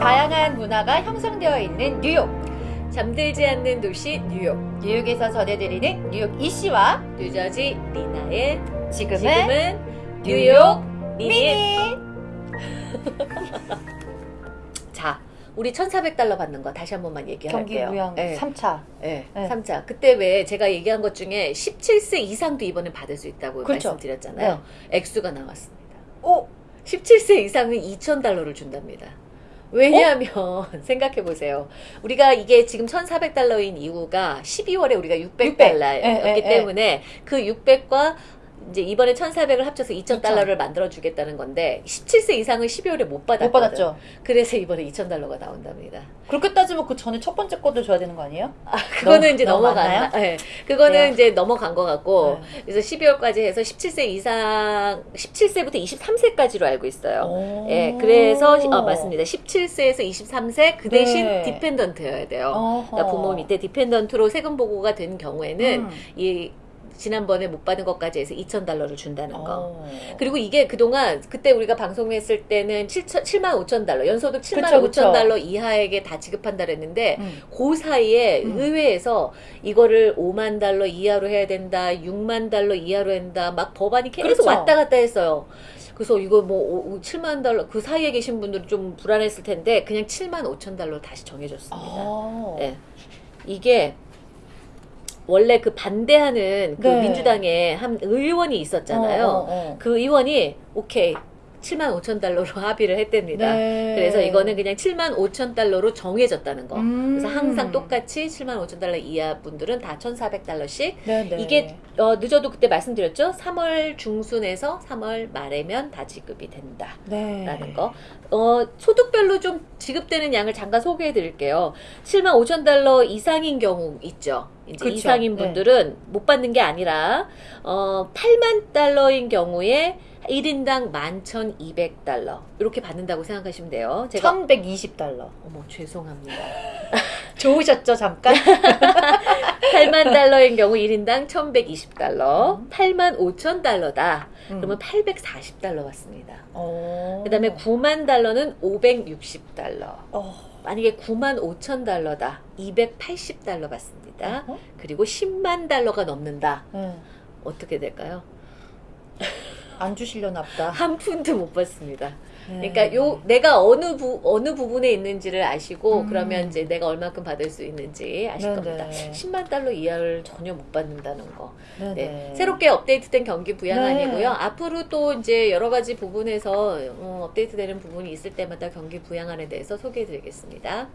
다양한 문화가 형성되어 있는 뉴욕. 잠들지 않는 도시 뉴욕. 뉴욕에서 전해드리는 뉴욕 이씨와 뉴저지 리나의 지금은, 지금은 뉴욕 미니. 우리 1,400달러 받는 거 다시 한 번만 얘기할게요. 경기 무형 네. 3차. 네, 네. 3차. 그때 왜 제가 얘기한 것 중에 17세 이상도 이번에 받을 수 있다고 그렇죠. 말씀드렸잖아요. 액수가 나왔습니다. 오, 17세 이상은 2,000달러를 준답니다. 왜냐하면 생각해 보세요. 우리가 이게 지금 1,400달러인 이유가 12월에 우리가 600달러였기 예, 예, 예. 때문에 그 600과 이제 이번에 1,400을 합쳐서 2,000. 2,000달러를 만들어 주겠다는 건데 17세 이상은 12월에 못 받았거든. 못 받았죠. 그래서 이번에 2,000달러가 나온답니다. 그렇게 따지면 그 전에 첫 번째 것도 줘야 되는 거 아니에요? 아, 그거는 너무- 이제 넘어갔나? 많나요? 네. 그거는 그래요? 이제 넘어간 것 같고 네. 그래서 12월까지 해서 17세 이상 17세부터 23세까지로 알고 있어요. 오. 예, 그래서 어, 맞습니다. 17세에서 23세 그 대신 네. 디펜던트여야 돼요. 그러니까 부모 밑에 디펜던트로 세금 보고가 된 경우에는 음. 이 지난번에 못 받은 것까지 해서 2,000달러를 준다는 거. 어. 그리고 이게 그동안 그때 우리가 방송했을 때는 7, 7만 5천 달러, 연소득 7만 그쵸, 5천 그쵸. 달러 이하에게 다 지급한다 그랬는데 음. 그 사이에 음. 의회에서 이거를 5만 달러 이하로 해야 된다, 6만 달러 이하로 한다, 막 법안이 계속 그렇죠. 왔다 갔다 했어요. 그래서 이거 뭐 오- 7만 달러 그 사이에 계신 분들은 좀 불안했을 텐데 그냥 7만 5천 달러 다시 정해줬습니다. 어. 예. 이게 원래 그 반대하는 그 네. 민주당에 한 의원이 있었잖아요. 어, 어, 어. 그 의원이 오케이 7만 5천 달러로 합의를 했답니다. 네. 그래서 이거는 그냥 7만 5천 달러로 정해졌다는 거. 음. 그래서 항상 똑같이 7만 5천 달러 이하 분들은 다 1,400달러씩. 네, 네. 이게 어, 늦어도 그때 말씀드렸죠. 3월 중순에서 3월 말에면 다 지급이 된다. 네. 라는 거. 어, 소득별로 좀 지급되는 양을 잠깐 소개해 드릴게요. 7만 5천 달러 이상인 경우 있죠. 이제 그쵸. 이상인 네. 분들은 못 받는 게 아니라, 어, 8만 달러인 경우에 1인당 11,200달러. 이렇게 받는다고 생각하시면 돼요. 제가, 1120달러. 어머, 죄송합니다. 좋으셨죠, 잠깐? 8만 달러인 경우 1인당 1,120달러. 음. 8만 5천 달러다. 음. 그러면 840달러 받습니다. 어. 그 다음에 9만 달러는 560달러. 어. 만약에 9만 5천 달러다. 280달러 받습니다. 어? 그리고 10만 달러가 넘는다. 네. 어떻게 될까요? 안 주시려나 보다. 한 푼도 못 받습니다. 네. 그러니까 요 내가 어느 부 어느 부분에 있는지를 아시고 음. 그러면 이제 내가 얼마큼 받을 수 있는지 아실 네네. 겁니다. 10만 달러 이하를 전혀 못 받는다는 거. 네네. 네. 새롭게 업데이트된 경기 부양안이고요. 네. 앞으로 또 이제 여러 가지 부분에서 어, 업데이트되는 부분이 있을 때마다 경기 부양안에 대해서 소개해 드리겠습니다.